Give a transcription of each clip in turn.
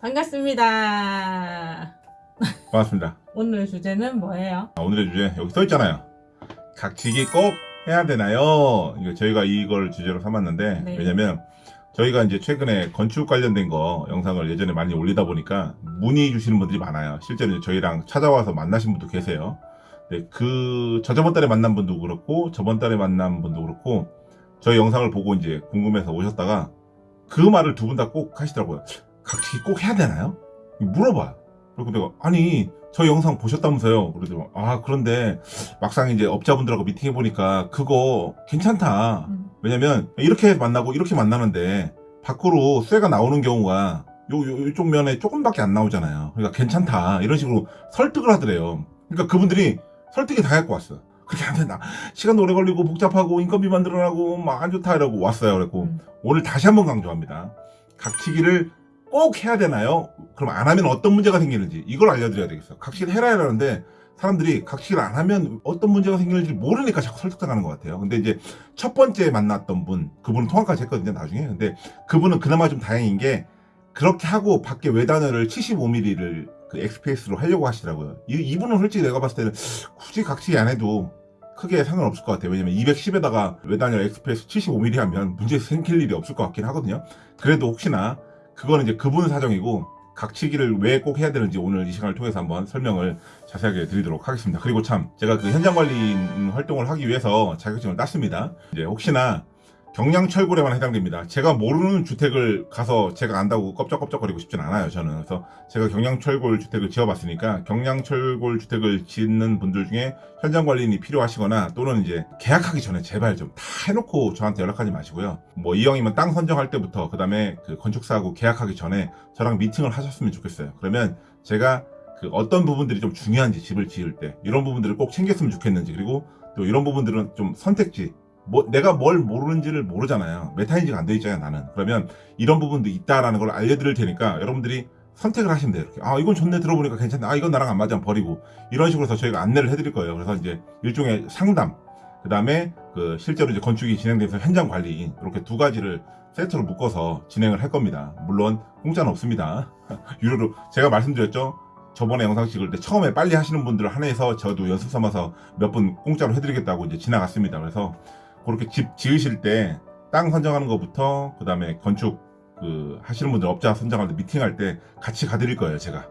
반갑습니다. 반갑습니다. 오늘 주제는 뭐예요? 아, 오늘의 주제 여기 써 있잖아요. 각지기 꼭 해야 되나요? 이거 저희가 이걸 주제로 삼았는데 네. 왜냐면 저희가 이제 최근에 건축 관련된 거 영상을 예전에 많이 올리다 보니까 문의 주시는 분들이 많아요. 실제로 저희랑 찾아와서 만나신 분도 계세요. 네, 그 저저번 달에 만난 분도 그렇고 저번 달에 만난 분도 그렇고 저희 영상을 보고 이제 궁금해서 오셨다가 그 말을 두 분 다 꼭 하시더라고요. 각지기 꼭 해야 되나요? 물어봐. 그리고 내가 아니 저 영상 보셨다면서요. 그러더라고. 아 그런데 막상 이제 업자분들하고 미팅해 보니까 그거 괜찮다. 음. 왜냐면 이렇게 만나고 이렇게 만나는데 밖으로 쇠가 나오는 경우가 요, 요, 이쪽 면에 조금밖에 안 나오잖아요. 그러니까 괜찮다. 이런 식으로 설득을 하더래요. 그러니까 그분들이 설득이 다 갖고 왔어. 그렇게 안 된다. 시간도 오래 걸리고 복잡하고 인건비만 늘어나고 막 안 좋다 이러고 왔어요. 그래고 음. 오늘 다시 한번 강조합니다. 각치기를 꼭 해야 되나요? 그럼 안 하면 어떤 문제가 생기는지 이걸 알려드려야 되겠어요. 각치기를 해라 이러는데 사람들이 각치기를 안 하면 어떤 문제가 생기는지 모르니까 자꾸 설득당하는 것 같아요. 근데 이제 첫 번째 만났던 분, 그분은 통화까지 했거든요, 나중에. 근데 그분은 그나마 좀 다행인 게 그렇게 하고 밖에 외단열을 75mm를 그 XPS로 하려고 하시더라고요. 이, 이분은 솔직히 내가 봤을 때는 굳이 각치기 안 해도 크게 상관없을 것 같아요. 왜냐면 210에다가 외단열 XPS 75mm 하면 문제 생길 일이 없을 것 같긴 하거든요. 그래도 혹시나 그거는 이제 그분 사정이고 각치기를 왜 꼭 해야 되는지 오늘 이 시간을 통해서 한번 설명을 자세하게 드리도록 하겠습니다. 그리고 참 제가 그 현장 관리인 활동을 하기 위해서 자격증을 땄습니다. 이제 혹시나 경량철골에만 해당됩니다. 제가 모르는 주택을 가서 제가 안다고 껍적껍적거리고 싶진 않아요. 저는 그래서 제가 경량철골 주택을 지어봤으니까 경량철골 주택을 짓는 분들 중에 현장 관리인이 필요하시거나 또는 이제 계약하기 전에 제발 좀 다 해놓고 저한테 연락하지 마시고요. 뭐 이왕이면 땅 선정할 때부터 그 다음에 그 건축사하고 계약하기 전에 저랑 미팅을 하셨으면 좋겠어요. 그러면 제가 그 어떤 부분들이 좀 중요한지 집을 지을 때 이런 부분들을 꼭 챙겼으면 좋겠는지 그리고 또 이런 부분들은 좀 선택지 뭐 내가 뭘 모르는지를 모르잖아요. 메타인지가 안 돼 있잖아요 나는. 그러면 이런 부분도 있다라는 걸 알려드릴 테니까 여러분들이 선택을 하시면 돼요 이렇게. 아 이건 좋네 들어보니까 괜찮네. 아 이건 나랑 안 맞아. 버리고. 이런 식으로 해서 저희가 안내를 해드릴 거예요. 그래서 이제 일종의 상담. 그 다음에 그 실제로 이제 건축이 진행돼서 현장 관리 이렇게 두 가지를 세트로 묶어서 진행을 할 겁니다. 물론 공짜는 없습니다. 유료로. 제가 말씀드렸죠? 저번에 영상 찍을 때 처음에 빨리 하시는 분들을 한해서 저도 연습 삼아서 몇 분 공짜로 해드리겠다고 이제 지나갔습니다. 그래서 그렇게 집 지으실 때 땅 선정하는 것부터 그 다음에 건축 그 하시는 분들 업자 선정할 때 미팅할 때 같이 가드릴 거예요. 제가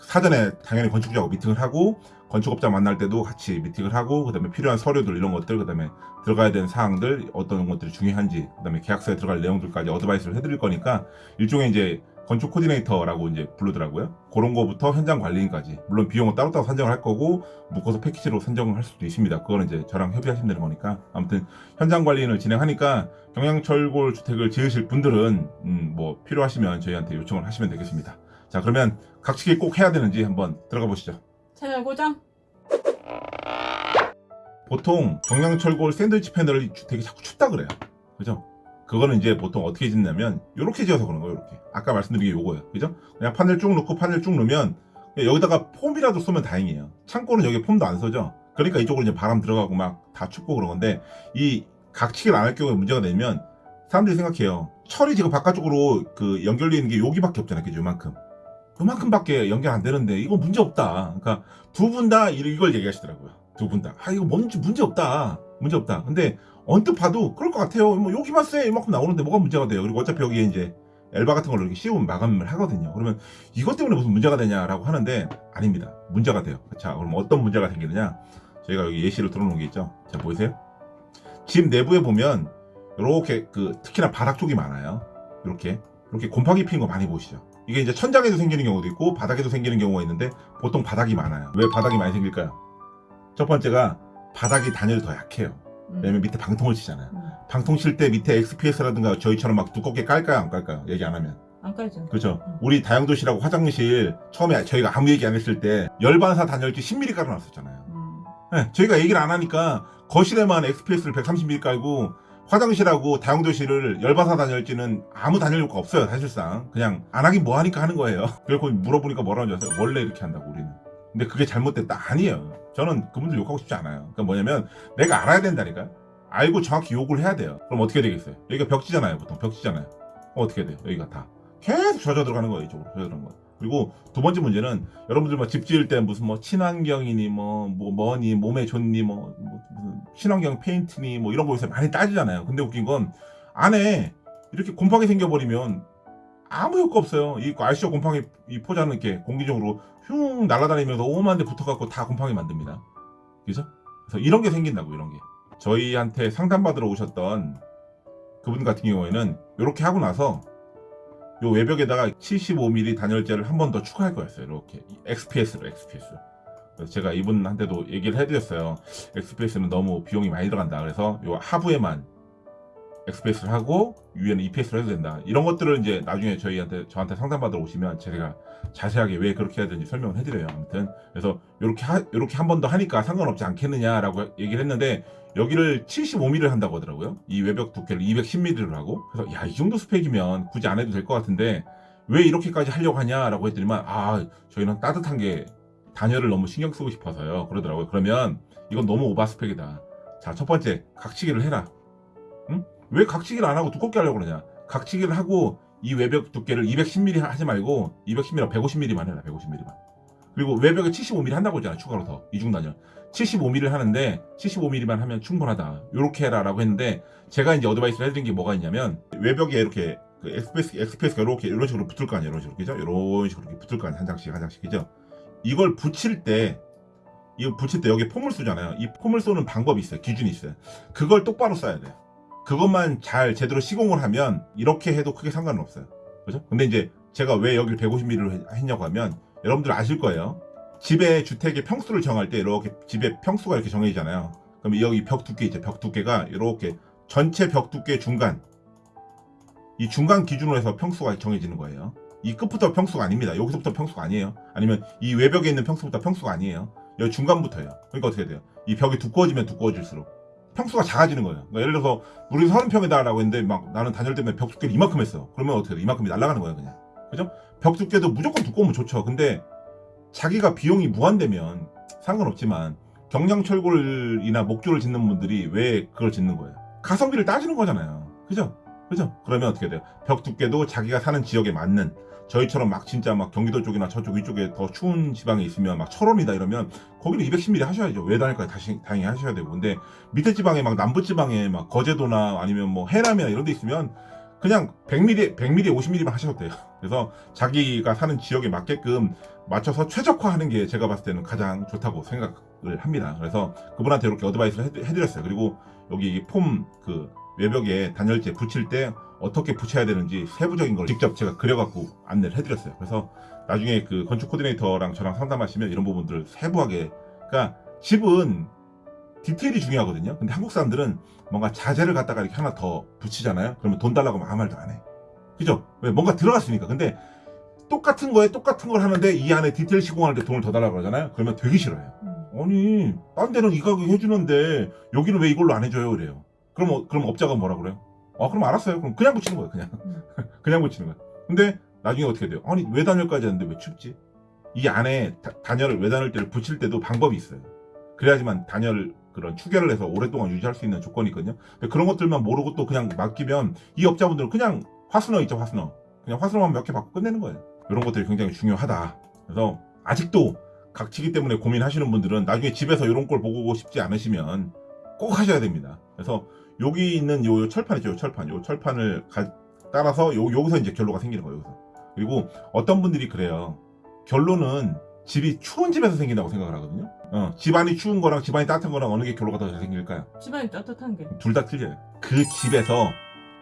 사전에 당연히 건축주하고 미팅을 하고 건축업자 만날 때도 같이 미팅을 하고 그 다음에 필요한 서류들 이런 것들 그 다음에 들어가야 되는 사항들 어떤 것들이 중요한지 그 다음에 계약서에 들어갈 내용들까지 어드바이스를 해드릴 거니까 일종의 이제 건축 코디네이터라고 이제 부르더라고요. 그런 거부터 현장 관리인까지. 물론 비용은 따로따로 산정을 할 거고, 묶어서 패키지로 산정을 할 수도 있습니다. 그거는 이제 저랑 협의하시면 되는 거니까. 아무튼, 현장 관리인을 진행하니까, 경량철골 주택을 지으실 분들은, 음, 뭐, 필요하시면 저희한테 요청을 하시면 되겠습니다. 자, 그러면 각치기 꼭 해야 되는지 한번 들어가 보시죠. 채널 고정? 보통 경량철골 샌드위치 패널이 주택이 자꾸 춥다 그래요. 그죠? 그거는 이제 보통 어떻게 짓냐면 이렇게 지어서 그런 거예요 이렇게. 아까 말씀드린 게 요거예요. 그죠? 그냥 판을 쭉 넣고 판을 쭉 넣으면 여기다가 폼이라도 쏘면 다행이에요. 창고는 여기 폼도 안 써죠 그러니까 이쪽으로 이제 바람 들어가고 막 다 춥고 그런 건데 이 각치기를 안 할 경우에 문제가 되면 사람들이 생각해요. 철이 지금 바깥쪽으로 그 연결되어 있는 게 여기밖에 없잖아요 그죠? 요만큼. 요만큼밖에 연결 안 되는데 이거 문제 없다. 그러니까 두 분 다 이걸 얘기하시더라고요. 두 분다아 이거 뭔지 문제 없다 문제 없다 근데 언뜻 봐도 그럴 것 같아요. 뭐 여기만 쎄 이만큼 나오는데 뭐가 문제가 돼요. 그리고 어차피 여기에 이제 엘바 같은 걸 이렇게 씌우면 마감을 하거든요. 그러면 이것 때문에 무슨 문제가 되냐라고 하는데 아닙니다. 문제가 돼요. 자, 그럼 어떤 문제가 생기느냐? 저희가 여기 예시를 들어놓은 게 있죠. 자, 보이세요? 집 내부에 보면 이렇게 그 특히나 바닥 쪽이 많아요. 이렇게 이렇게 곰팡이 피는 거 많이 보시죠. 이게 이제 천장에도 생기는 경우도 있고 바닥에도 생기는 경우가 있는데 보통 바닥이 많아요. 왜 바닥이 많이 생길까요? 첫 번째가 바닥이 단열이 더 약해요. 음. 왜냐면 밑에 방통을 치잖아요. 음. 방통 칠 때 밑에 XPS라든가 저희처럼 막 두껍게 깔까요 안 깔까요? 얘기 안 하면 안 깔죠. 그렇죠. 음. 우리 다용도실하고 화장실 처음에 저희가 아무 얘기 안 했을 때 열반사 단열재 10mm 깔아놨었잖아요. 음. 네, 저희가 얘기를 안 하니까 거실에만 XPS를 130mm 깔고 화장실하고 다용도실을 열반사 단열재는 아무 단열 효과 없어요 사실상 그냥 안 하긴 뭐 하니까 하는 거예요. 그래서 물어보니까 줄 아세요? 원래 이렇게 한다고 우리는. 근데 그게 잘못됐다 아니에요. 저는 그분들 욕하고 싶지 않아요. 그러니까 뭐냐면 내가 알아야 된다니까. 알고 정확히 욕을 해야 돼요. 그럼 어떻게 되겠어요? 여기가 벽지잖아요. 보통 벽지잖아요. 그럼 어떻게 돼요? 여기가 다 계속 젖어 들어가는 거예요. 이쪽으로 젖어 들어가는 거. 그리고 두 번째 문제는 여러분들 뭐집 지을 때 무슨 뭐 친환경이니 뭐, 뭐 뭐니 몸에 좋니 뭐, 뭐 무슨 친환경 페인트니 뭐 이런 거에서 많이 따지잖아요. 근데 웃긴 건 안에 이렇게 곰팡이 생겨버리면 아무 효과 없어요. 이 아시죠? 곰팡이 이 포자는 이렇게 공기적으로 흉 날아다니면서 오만 데 붙어갖고 다 곰팡이 만듭니다. 그죠? 그래서 이런 게 생긴다고 이런 게. 저희한테 상담받으러 오셨던 그분 같은 경우에는 이렇게 하고 나서 요 외벽에다가 75mm 단열재를 한 번 더 추가할 거였어요. 이렇게 XPS로 XPS. 그래서 제가 이분한테도 얘기를 해드렸어요. XPS는 너무 비용이 많이 들어간다. 그래서 요 하부에만 XPS를 하고 위에는 EPS를 해도 된다. 이런 것들을 이제 나중에 저희한테 저한테 상담받으러 오시면 제가 자세하게 왜 그렇게 해야 되는지 설명을 해드려요. 아무튼 그래서 이렇게 하, 이렇게 한 번 더 하니까 상관없지 않겠느냐라고 얘기를 했는데 여기를 75mm를 한다고 하더라고요. 이 외벽 두께를 210mm를 하고 그래서 야 이 정도 스펙이면 굳이 안 해도 될 것 같은데 왜 이렇게까지 하려고 하냐라고 했더니만 아 저희는 따뜻한 게 단열을 너무 신경 쓰고 싶어서요. 그러더라고요. 그러면 이건 너무 over spec이다. 자 첫 번째 각치기를 해라. 응? 왜 각치기를 안 하고 두껍게 하려고 그러냐? 각치기를 하고 이 외벽 두께를 210mm 하지 말고 210mm, 150mm만 해라. 150mm만. 그리고 외벽에 75mm 한다고 했잖아. 추가로 더 이중 단열. 75mm를 하는데 75mm만 하면 충분하다. 요렇게 해라 라고 했는데 제가 이제 어드바이스를 해드린 게 뭐가 있냐면 외벽에 이렇게 그 엑스프레스 엑스프레스가 이렇게 이런 식으로 붙을 거 아니에요. 이런 식으로 그죠? 이런 식으로 이렇게 붙을 거 아니에요. 한 장씩 한 장씩 그죠? 이걸 붙일 때 이거 붙일 때 여기 폼을 쏘잖아요. 이 폼을 쏘는 방법이 있어요. 기준이 있어요. 그걸 똑바로 써야 돼요. 그것만 잘 제대로 시공을 하면 이렇게 해도 크게 상관은 없어요. 그죠? 근데 이제 제가 왜 여기 150mm로 했냐고 하면 여러분들 아실 거예요. 집의 주택의 평수를 정할 때 이렇게 집의 평수가 이렇게 정해지잖아요. 그럼 여기 벽 두께 있죠. 벽 두께가 이렇게 전체 벽 두께 중간 이 중간 기준으로 해서 평수가 정해지는 거예요. 이 끝부터 평수가 아닙니다. 여기서부터 평수가 아니에요. 아니면 이 외벽에 있는 평수부터 평수가 아니에요. 여기 중간부터예요. 그러니까 어떻게 돼요? 이 벽이 두꺼워지면 두꺼워질수록 평수가 작아지는 거예요. 그러니까 예를 들어서 우리 30평이다라고 했는데 막 나는 단열 때문에 벽 두께를 이만큼 했어. 그러면 어떻게 돼? 이만큼이 날아가는 거예요, 그냥. 그죠? 벽 두께도 무조건 두꺼우면 좋죠. 근데 자기가 비용이 무한되면 상관없지만 경량철골이나 목조를 짓는 분들이 왜 그걸 짓는 거예요? 가성비를 따지는 거잖아요. 그죠? 그죠? 그러면 어떻게 돼요? 벽 두께도 자기가 사는 지역에 맞는 저희처럼 막 진짜 막 경기도 쪽이나 저쪽 위쪽에 더 추운 지방에 있으면 막 철원이다 이러면 거기는 210mm 하셔야죠. 외단일까지 다시 당연히 하셔야 되고. 근데 밑에 지방에 막 남부 지방에 막 거제도나 아니면 뭐 해남이나 이런 데 있으면 그냥 100mm, 100mm, 50mm만 하셔도 돼요. 그래서 자기가 사는 지역에 맞게끔 맞춰서 최적화하는 게 제가 봤을 때는 가장 좋다고 생각을 합니다. 그래서 그분한테 이렇게 어드바이스를 해드- 해드렸어요. 그리고 여기 폼 그 외벽에 단열재 붙일 때 어떻게 붙여야 되는지 세부적인 걸 직접 제가 그려갖고 안내를 해드렸어요. 그래서 나중에 그 건축 코디네이터랑 저랑 상담하시면 이런 부분들을 세부하게 그러니까 집은 디테일이 중요하거든요. 근데 한국 사람들은 뭔가 자재를 갖다가 이렇게 하나 더 붙이잖아요. 그러면 돈 달라고 하면 아무 말도 안 해. 그죠? 왜 뭔가 들어갔으니까. 근데 똑같은 거에 똑같은 걸 하는데 이 안에 디테일 시공하는데 돈을 더 달라고 그러잖아요. 그러면 되게 싫어요. 아니, 딴 데는 이 가격 해주는데 여기는 왜 이걸로 안 해줘요? 그래요. 그럼, 어- 그럼 업자가 뭐라 그래요? 아, 그럼 알았어요. 그럼 그냥 붙이는 거예요. 그냥. 음. 그냥 붙이는 거예요. 근데 나중에 어떻게 돼요? 아니, 외단열까지 하는데 왜 춥지? 이 안에 다- 단열을, 외단열대를 붙일 때도 방법이 있어요. 그래야지만 단열 그런 추계를 해서 오랫동안 유지할 수 있는 조건이 있거든요. 그런 것들만 모르고 또 그냥 맡기면 이 업자분들은 그냥 화스너 있죠, 화스너. 그냥 화스너만 몇 개 받고 끝내는 거예요. 이런 것들이 굉장히 중요하다. 그래서 아직도 각치기 때문에 고민하시는 분들은 나중에 집에서 이런 걸 보고 싶지 않으시면 꼭 하셔야 됩니다. 그래서 여기 있는 요, 요 철판 있죠, 요 철판. 요 철판을 가- 따라서 요, 여기서 이제 결로가 생기는 거예요, 여기서. 그리고 어떤 분들이 그래요. 결로는 집이 추운 집에서 생긴다고 생각을 하거든요. 어, 집안이 추운 거랑 집안이 따뜻한 거랑 어느 게 결로가 더 잘 생길까요? 집안이 따뜻한 게. 둘 다 틀려요. 그 집에서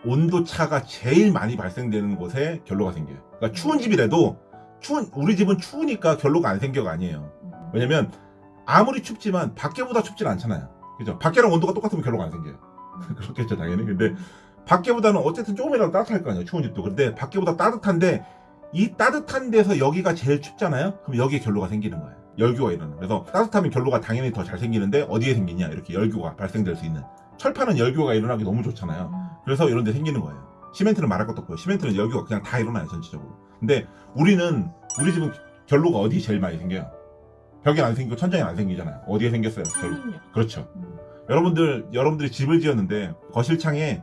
온도 차가 제일 많이 발생되는 곳에 결로가 생겨요. 그러니까 추운 집이라도 추운 우리 집은 추우니까 결로가 안 생겨가 아니에요. 음. 왜냐면 아무리 춥지만 밖에보다 춥진 않잖아요. 그죠? 밖에랑 온도가 똑같으면 결로가 안 생겨요. 그렇겠죠, 당연히. 근데 밖에보다는 어쨌든 조금이라도 따뜻할 거 아니에요. 추운 집도. 근데 밖에보다 따뜻한데 이 따뜻한 데서 여기가 제일 춥잖아요. 그럼 여기에 결로가 생기는 거예요. 열교가 일어나. 그래서 따뜻하면 결로가 당연히 더 잘 생기는데 어디에 생기냐? 이렇게 열교가 발생될 수 있는. 철판은 열교가 일어나기 너무 좋잖아요. 음. 그래서 이런 데 생기는 거예요. 시멘트는 말할 것도 없고요. 시멘트는 열교가 그냥 다 일어나요, 전체적으로. 근데 우리는, 우리 집은 결로가 어디 제일 많이 생겨요? 벽에 안 생기고 천장에 안 생기잖아요. 어디에 생겼어요? 결- 창문요. 그렇죠. 음. 여러분들 여러분들이 집을 지었는데 거실 창에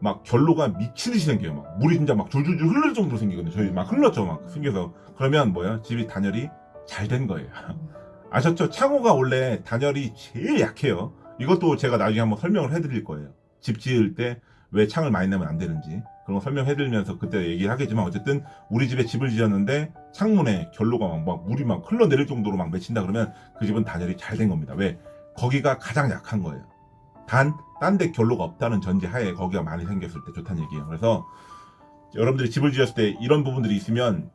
막 결로가 미친 듯이 생겨요. 막 물이 진짜 막 줄줄줄 흐를 정도로 생기거든요. 저희 막 흘렀죠. 막 생겨서 그러면 뭐야? 집이 단열이 잘 된 거예요. 아셨죠? 창호가 원래 단열이 제일 약해요. 이것도 제가 나중에 한번 설명을 해드릴 거예요. 집 지을 때 왜 창을 많이 내면 안 되는지 그런 거 설명해드리면서 그때 얘기를 하겠지만 어쨌든 우리 집에 집을 지었는데 창문에 결로가 막, 막 물이 막 흘러내릴 정도로 막 맺힌다 그러면 그 집은 단열이 잘 된 겁니다. 왜? 거기가 가장 약한 거예요. 단, 딴 데 결로가 없다는 전제 하에 거기가 많이 생겼을 때 좋다는 얘기예요. 그래서 여러분들이 집을 지었을 때 이런 부분들이 있으면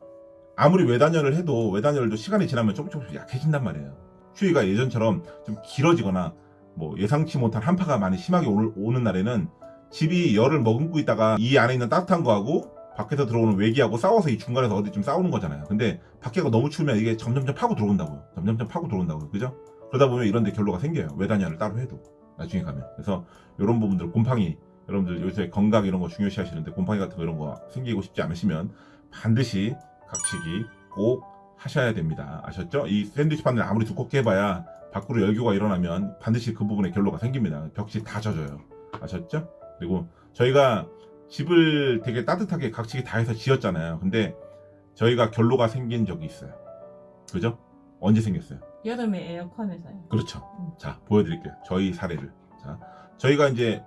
아무리 외단열을 해도 외단열도 시간이 지나면 조금 조금씩 약해진단 말이에요. 추위가 예전처럼 좀 길어지거나 뭐 예상치 못한 한파가 많이 심하게 오- 오는 날에는 집이 열을 머금고 있다가 이 안에 있는 따뜻한 거하고 밖에서 들어오는 외기하고 싸워서 이 중간에서 어디 좀 싸우는 거잖아요. 근데 밖에가 너무 추우면 이게 점점점 파고 들어온다고요. 점점점 파고 들어온다고요. 그죠? 그러다 보면 이런 데 결로가 생겨요. 외단열을 따로 해도. 나중에 가면. 그래서 이런 부분들 곰팡이 여러분들 요새 건강 이런 거 중요시 하시는데 곰팡이 같은 거 이런 거 생기고 싶지 않으시면 반드시 각치기 꼭 하셔야 됩니다. 아셨죠? 이 샌드위치 바늘 아무리 두껍게 해봐야 밖으로 열교가 일어나면 반드시 그 부분에 결로가 생깁니다. 벽지 다 젖어요. 아셨죠? 그리고 저희가 집을 되게 따뜻하게 각치기 다 해서 지었잖아요. 근데 저희가 결로가 생긴 적이 있어요. 그죠? 언제 생겼어요? 여름에 에어컨에서요. 그렇죠. 음. 자, 보여드릴게요. 저희 사례를. 자, 저희가 이제,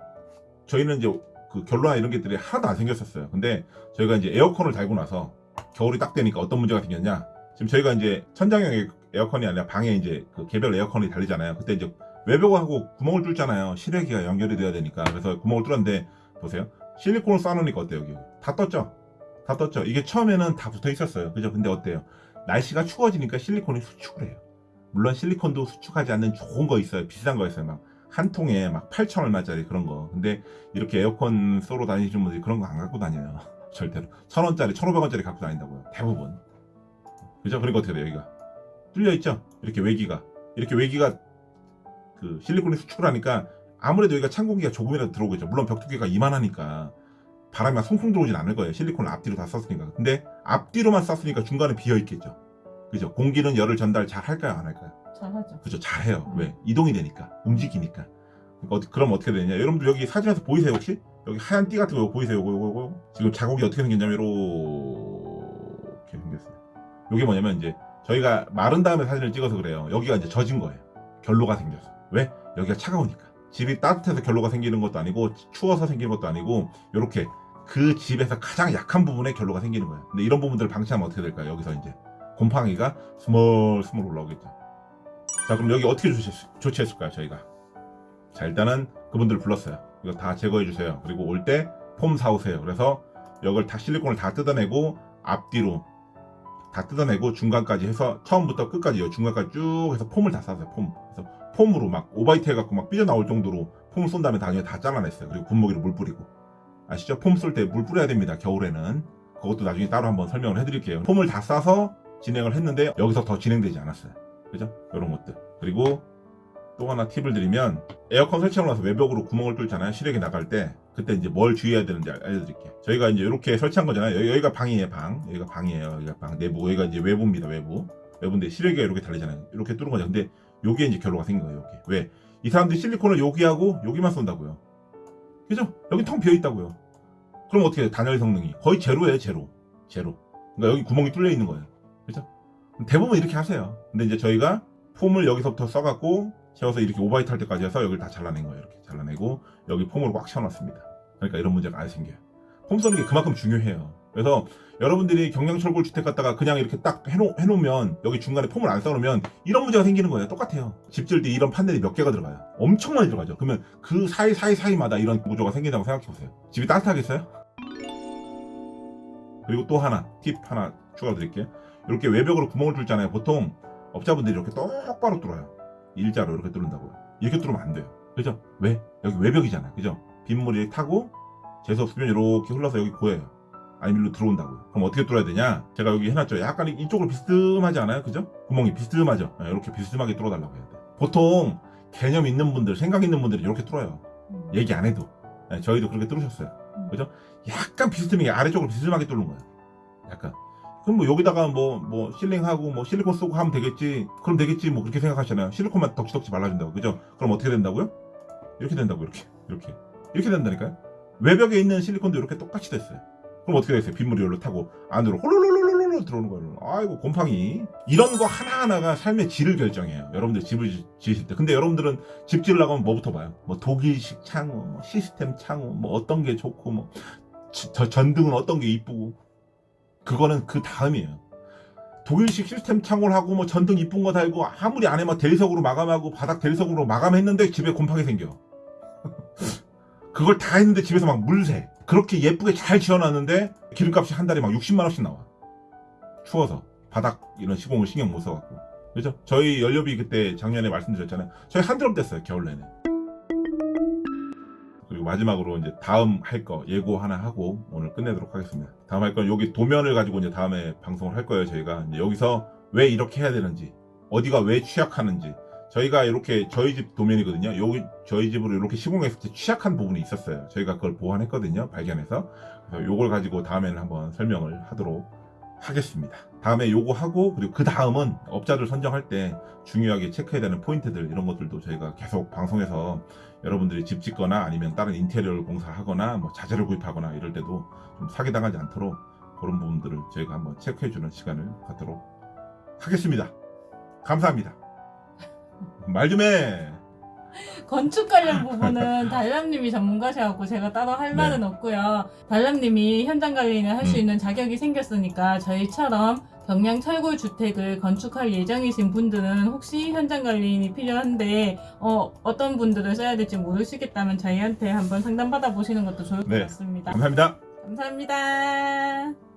저희는 이제 그 결로나 이런 것들이 하나도 안 생겼었어요. 근데 저희가 이제 에어컨을 달고 나서 겨울이 딱 되니까 어떤 문제가 생겼냐. 지금 저희가 이제 천장형 에어컨이 아니라 방에 이제 그 개별 에어컨이 달리잖아요. 그때 이제 외벽하고 구멍을 뚫잖아요. 실외기가 연결이 돼야 되니까. 그래서 구멍을 뚫었는데, 보세요. 실리콘을 쏴놓으니까 어때요, 여기? 다 떴죠? 다 떴죠? 이게 처음에는 다 붙어 있었어요. 그죠? 근데 어때요? 날씨가 추워지니까 실리콘이 수축을 해요. 물론 실리콘도 수축하지 않는 좋은 거 있어요. 비싼 거 있어요. 막 한 통에 막 8천 얼마짜리 그런 거. 근데 이렇게 에어컨 쏘러 다니시는 분들이 그런 거 안 갖고 다녀요. 절대로. 천 원짜리, 천 오백 원짜리 갖고 다닌다고요. 대부분. 그죠? 그러니까 어떻게 돼요, 여기가? 뚫려 있죠? 이렇게 외기가. 이렇게 외기가 그 실리콘이 수축을 하니까 아무래도 여기가 찬 공기가 조금이라도 들어오겠죠. 물론 벽두께가 이만하니까 바람이 막 송송 들어오진 않을 거예요. 실리콘을 앞뒤로 다 썼으니까. 근데 앞뒤로만 썼으니까 중간에 비어 있겠죠. 그죠? 공기는 열을 전달 잘 할까요? 안 할까요? 잘 하죠. 그죠? 잘 해요. 음. 왜? 이동이 되니까. 움직이니까. 그러니까 그럼 어떻게 되냐? 여러분들 여기 사진에서 보이세요, 혹시? 여기 하얀 띠 같은 거 보이세요? 요거, 요거, 요거? 지금 자국이 어떻게 생겼냐면, 이렇게 생겼어요. 요게 뭐냐면, 이제, 저희가 마른 다음에 사진을 찍어서 그래요. 여기가 이제 젖은 거예요. 결로가 생겨서. 왜? 여기가 차가우니까. 집이 따뜻해서 결로가 생기는 것도 아니고, 추워서 생기는 것도 아니고, 요렇게 그 집에서 가장 약한 부분에 결로가 생기는 거예요. 근데 이런 부분들을 방치하면 어떻게 될까요? 여기서 이제. 곰팡이가 스멀 스멀 올라오겠죠. 자 그럼 여기 어떻게 조치, 조치했을까요 저희가 자 일단은 그분들 불렀어요 이거 다 제거해 주세요 그리고 올 때 폼 사오세요 그래서 이걸 다 실리콘을 다 뜯어내고 앞뒤로 다 뜯어내고 중간까지 해서 처음부터 끝까지 요 중간까지 쭉 해서 폼을 다 쌌어요 폼 그래서 폼으로 막 오바이트 해갖고 막 삐져나올 정도로 폼을 쏜 다음에 당연히 다 잘라냈어요 그리고 분무기로 물 뿌리고 아시죠 폼쏠때물 뿌려야 됩니다 겨울에는 그것도 나중에 따로 한번 설명을 해드릴게요 폼을 다 싸서 진행을 했는데 여기서 더 진행되지 않았어요 그죠? 이런 것들. 그리고 또 하나 팁을 드리면 에어컨 설치하고 나서 외벽으로 구멍을 뚫잖아요. 실외기 나갈 때 그때 이제 뭘 주의해야 되는지 알- 알려드릴게요. 저희가 이제 이렇게 설치한 거잖아요. 여기, 여기 가 방이에요, 방. 여기가 방이에요. 여기가 방. 내부. 여기가 이제 외부입니다, 외부. 외부인데 실외기가 이렇게 달리잖아요. 이렇게 뚫은 거죠. 근데 여기에 이제 결로가 생긴 거예요, 여기. 왜? 이 사람들이 실리콘을 여기하고 여기만 쏜다고요. 그죠? 여기 텅 비어 있다고요. 그럼 어떻게 해요? 단열 성능이 거의 제로예요, 제로. 제로. 그러니까 여기 구멍이 뚫려 있는 거예요. 그죠? 대부분 이렇게 하세요. 근데 이제 저희가 폼을 여기서부터 써갖고 채워서 이렇게 오바이트 할 때까지 해서 여기를 다 잘라낸 거예요. 이렇게 잘라내고 여기 폼으로 꽉 채워놨습니다. 그러니까 이런 문제가 안 생겨요. 폼 써는 게 그만큼 중요해요. 그래서 여러분들이 경량철골 주택 갖다가 그냥 이렇게 딱 해놓, 해놓으면 여기 중간에 폼을 안 써놓으면 이런 문제가 생기는 거예요. 똑같아요. 집 지을 때 이런 판넬이 몇 개가 들어가요. 엄청 많이 들어가죠. 그러면 그 사이 사이 사이마다 이런 구조가 생긴다고 생각해보세요. 집이 따뜻하겠어요? 그리고 또 하나 팁 하나 추가 드릴게요. 이렇게 외벽으로 구멍을 뚫잖아요. 보통 업자분들이 이렇게 똑바로 뚫어요. 일자로 이렇게 뚫는다고요. 이렇게 뚫으면 안 돼요. 그죠? 왜? 여기 외벽이잖아요. 그죠? 빗물이 타고 재수 없으면 이렇게 흘러서 여기 고여요. 아니면 일로 들어온다고요. 그럼 어떻게 뚫어야 되냐? 제가 여기 해놨죠. 약간 이쪽으로 비스듬하지 않아요? 그죠? 구멍이 비스듬하죠? 네, 이렇게 비스듬하게 뚫어달라고 해야 돼. 보통 개념 있는 분들, 생각 있는 분들이 이렇게 뚫어요. 음. 얘기 안 해도. 네, 저희도 그렇게 뚫으셨어요. 음. 그죠? 약간 비스듬하게, 아래쪽으로 비스듬하게 뚫는 거예요. 약간. 그럼 뭐 여기다가 뭐 뭐 실링하고 뭐 실리콘 쓰고 하면 되겠지. 그럼 되겠지. 뭐 그렇게 생각하시잖아요. 실리콘만 덕지덕지 발라준다고. 그죠? 그럼 어떻게 된다고요? 이렇게 된다고 이렇게 이렇게 이렇게 된다니까요. 외벽에 있는 실리콘도 이렇게 똑같이 됐어요. 그럼 어떻게 됐어요? 빗물이 열로 타고 안으로 홀로로로로 로 들어오는 거예요. 아이고 곰팡이. 이런 거 하나하나가 삶의 질을 결정해요. 여러분들 집을 지- 지으실 때. 근데 여러분들은 집 지으려고 하면 뭐부터 봐요? 뭐 독일식 창호, 뭐 시스템 창호, 뭐 어떤 게 좋고 뭐 지- 저 전등은 어떤 게 이쁘고 그거는 그 다음이에요. 독일식 시스템 창호를 하고 뭐 전등 이쁜 거 달고 아무리 안에 막 대리석으로 마감하고 바닥 대리석으로 마감했는데 집에 곰팡이 생겨. 그걸 다 했는데 집에서 막 물새. 그렇게 예쁘게 잘 지어놨는데 기름값이 한 달에 막 60만 원씩 나와. 추워서 바닥 이런 시공을 신경 못 써갖고. 그죠? 저희 연료비 그때 작년에 말씀드렸잖아요. 저희 한 드럼 뗐어요 겨울 내내. 그리고 마지막으로 이제 다음 할 거 예고 하나 하고 오늘 끝내도록 하겠습니다. 다음 할 건 여기 도면을 가지고 이제 다음에 방송을 할 거예요. 저희가 이제 여기서 왜 이렇게 해야 되는지, 어디가 왜 취약하는지. 저희가 이렇게 저희 집 도면이거든요. 여기 저희 집으로 이렇게 시공했을 때 취약한 부분이 있었어요. 저희가 그걸 보완했거든요. 발견해서. 그래서 요걸 가지고 다음에는 한번 설명을 하도록 하겠습니다. 다음에 요거 하고 그리고 그 다음은 업자들 선정할 때 중요하게 체크해야 되는 포인트들 이런 것들도 저희가 계속 방송에서 여러분들이 집 짓거나 아니면 다른 인테리어를 공사하거나 뭐 자재를 구입하거나 이럴 때도 좀 사기당하지 않도록 그런 부분들을 저희가 한번 체크해주는 시간을 갖도록 하겠습니다. 감사합니다. 말 좀 해. 건축 관련 부분은 달람님이 전문가셔갖고 제가 따로 할 네. 말은 없고요. 달람님이 현장 관리는 할수 음. 있는 자격이 생겼으니까 저희처럼 경량 철골 주택을 건축할 예정이신 분들은 혹시 현장 관리인이 필요한데 어, 어떤 분들을 써야 될지 모르시겠다면 저희한테 한번 상담 받아 보시는 것도 좋을 것 네. 같습니다. 감사합니다. 감사합니다.